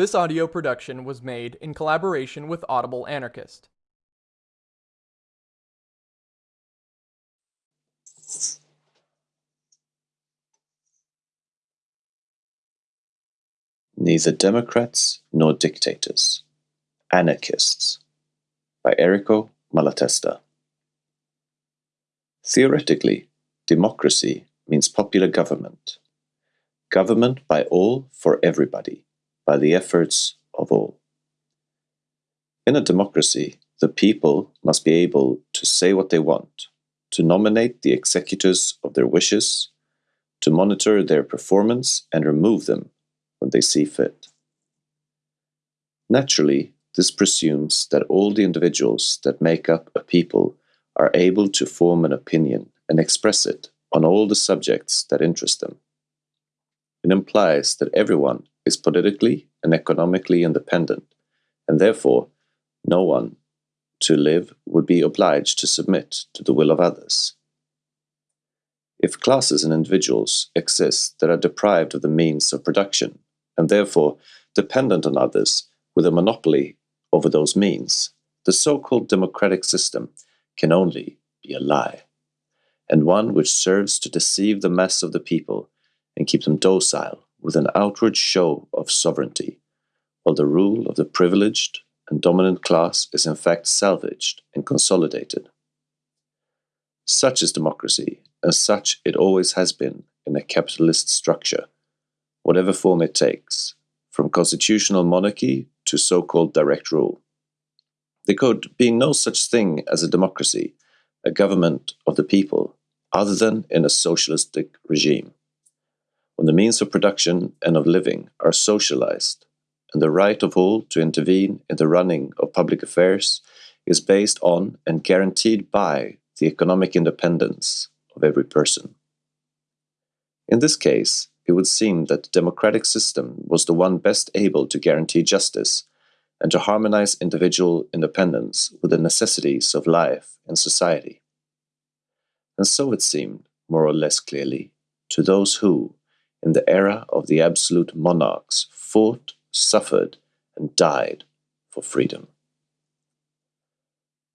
This audio production was made in collaboration with Audible Anarchist. Neither Democrats nor Dictators. Anarchists by Errico Malatesta. Theoretically, democracy means popular government. Government by all for everybody, by the efforts of all. In a democracy, the people must be able to say what they want, to nominate the executors of their wishes, to monitor their performance and remove them when they see fit. Naturally, this presumes that all the individuals that make up a people are able to form an opinion and express it on all the subjects that interest them. It implies that everyone is politically and economically independent, and therefore no one to live would be obliged to submit to the will of others. If classes and individuals exist that are deprived of the means of production, and therefore dependent on others with a monopoly over those means, the so-called democratic system can only be a lie, and one which serves to deceive the mass of the people and keep them docile with an outward show of sovereignty, while the rule of the privileged and dominant class is in fact salvaged and consolidated. Such is democracy, and such it always has been in a capitalist structure, whatever form it takes, from constitutional monarchy to so-called direct rule. There could be no such thing as a democracy, a government of the people, other than in a socialistic regime. When the means of production and of living are socialized, and the right of all to intervene in the running of public affairs is based on and guaranteed by the economic independence of every person. In this case, it would seem that the democratic system was the one best able to guarantee justice and to harmonize individual independence with the necessities of life and society. And so it seemed, more or less clearly, to those who, in the era of the absolute monarchs, fought, suffered, and died for freedom.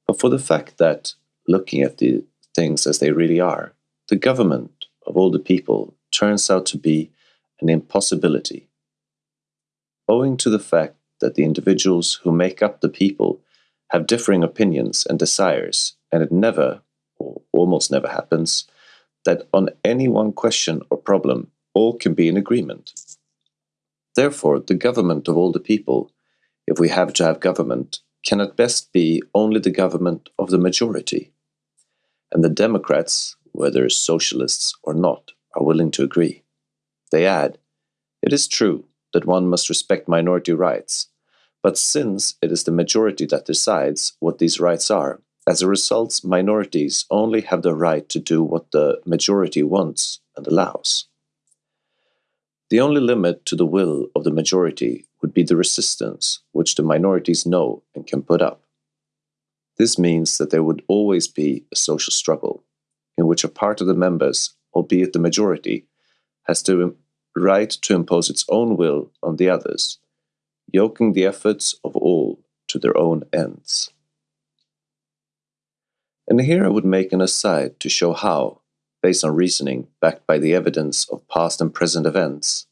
But for the fact that, looking at the things as they really are, the government of all the people turns out to be an impossibility. Owing to the fact that the individuals who make up the people have differing opinions and desires, and it never, or almost never happens, that on any one question or problem all can be in agreement. Therefore, the government of all the people, if we have to have government, can at best be only the government of the majority. And the Democrats, whether socialists or not, are willing to agree. They add, It is true that one must respect minority rights, but since it is the majority that decides what these rights are, as a result, minorities only have the right to do what the majority wants and allows. The only limit to the will of the majority would be the resistance which the minorities know and can put up. This means that there would always be a social struggle, in which a part of the members, albeit the majority, has the right to impose its own will on the others, yoking the efforts of all to their own ends. And here I would make an aside to show how, based on reasoning backed by the evidence of past and present events,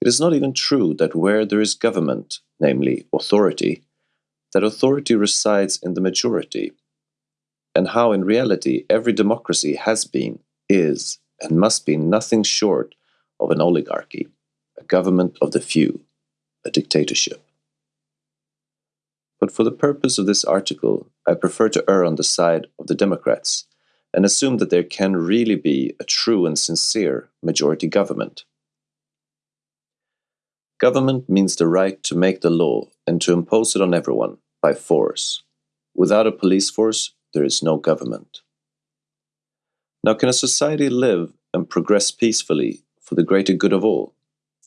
it is not even true that where there is government, namely authority, that authority resides in the majority, and how in reality every democracy has been, is, and must be nothing short of an oligarchy, a government of the few, a dictatorship. But for the purpose of this article, I prefer to err on the side of the Democrats and assume that there can really be a true and sincere majority government. Government means the right to make the law and to impose it on everyone by force. Without a police force, there is no government. Now, can a society live and progress peacefully for the greater good of all?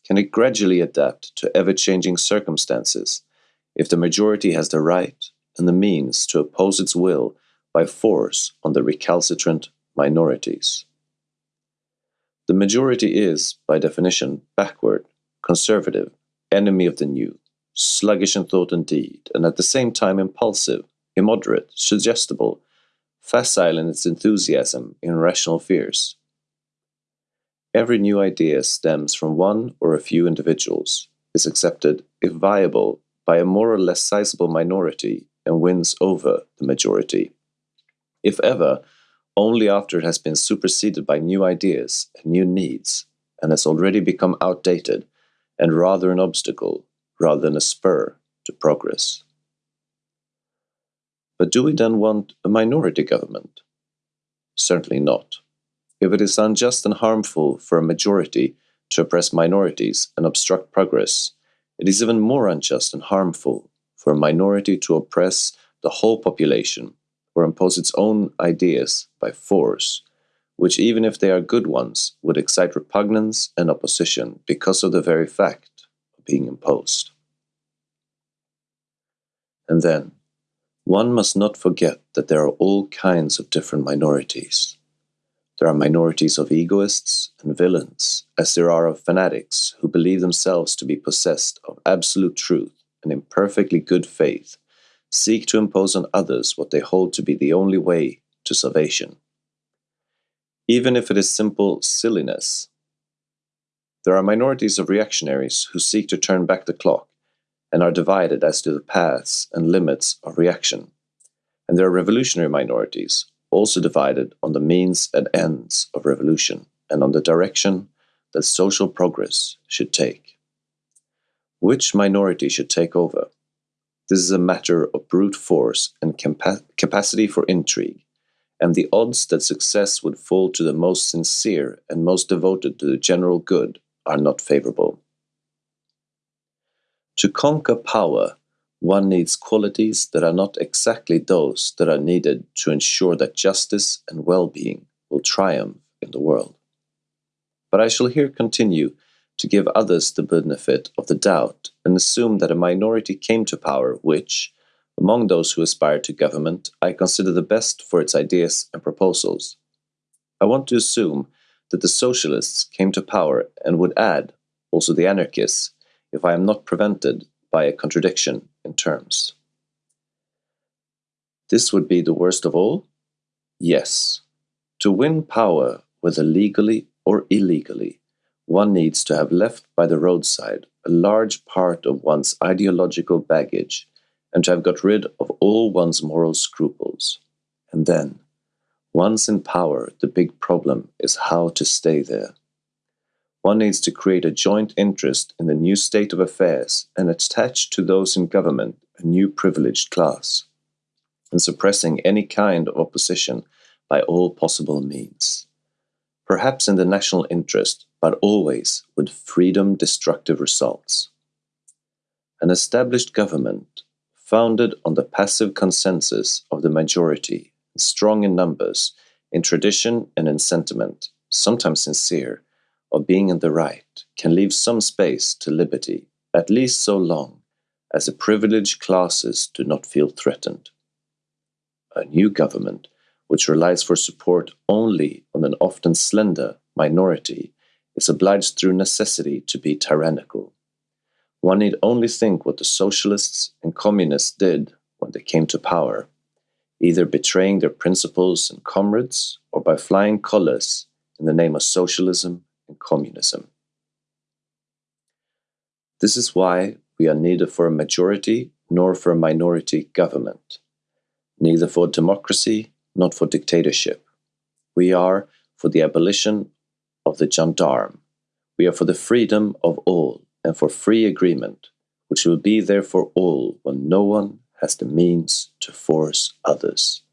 Can it gradually adapt to ever-changing circumstances if the majority has the right and the means to oppose its will by force on the recalcitrant minorities? The majority is, by definition, backward, conservative, enemy of the new, sluggish in thought and deed, and at the same time impulsive, immoderate, suggestible, facile in its enthusiasm, irrational fears. Every new idea stems from one or a few individuals, is accepted, if viable, by a more or less sizable minority and wins over the majority. If ever, only after it has been superseded by new ideas and new needs and has already become outdated and rather an obstacle rather than a spur to progress. But do we then want a minority government? Certainly not. If it is unjust and harmful for a majority to oppress minorities and obstruct progress, it is even more unjust and harmful for a minority to oppress the whole population or impose its own ideas by force, which, even if they are good ones, would excite repugnance and opposition because of the very fact of being imposed. And then, one must not forget that there are all kinds of different minorities. There are minorities of egoists and villains, as there are of fanatics who believe themselves to be possessed of absolute truth and in perfectly good faith seek to impose on others what they hold to be the only way to salvation. Even if it is simple silliness, there are minorities of reactionaries who seek to turn back the clock and are divided as to the paths and limits of reaction. And there are revolutionary minorities, also divided on the means and ends of revolution and on the direction that social progress should take. Which minority should take over? This is a matter of brute force and capa capacity for intrigue, and the odds that success would fall to the most sincere and most devoted to the general good are not favorable. To conquer power, one needs qualities that are not exactly those that are needed to ensure that justice and well-being will triumph in the world. But I shall here continue to give others the benefit of the doubt assume that a minority came to power which, among those who aspire to government, I consider the best for its ideas and proposals. I want to assume that the socialists came to power and would add, also the anarchists, if I am not prevented by a contradiction in terms. This would be the worst of all? Yes. To win power, whether legally or illegally, one needs to have left by the roadside a large part of one's ideological baggage and to have got rid of all one's moral scruples. And then, once in power, the big problem is how to stay there. One needs to create a joint interest in the new state of affairs and attach to those in government a new privileged class, and suppressing any kind of opposition by all possible means. Perhaps in the national interest, but always with freedom destructive results. An established government, founded on the passive consensus of the majority, strong in numbers, in tradition and in sentiment, sometimes sincere, of being in the right can leave some space to liberty, at least so long as the privileged classes do not feel threatened. A new government, which relies for support only on an often slender minority, is obliged through necessity to be tyrannical. One need only think what the socialists and communists did when they came to power, either betraying their principles and comrades or by flying colors in the name of socialism and communism. This is why we are neither for a majority nor for a minority government, neither for democracy nor for dictatorship. We are for the abolition of the gendarme. We are for the freedom of all and for free agreement, which will be there for all when no one has the means to force others,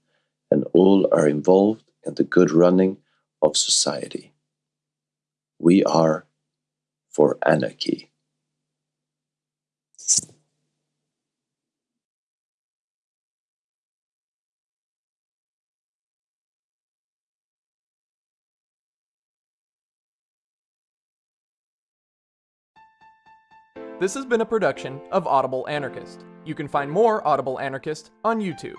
and all are involved in the good running of society. We are for anarchy. This has been a production of Audible Anarchist. You can find more Audible Anarchist on YouTube.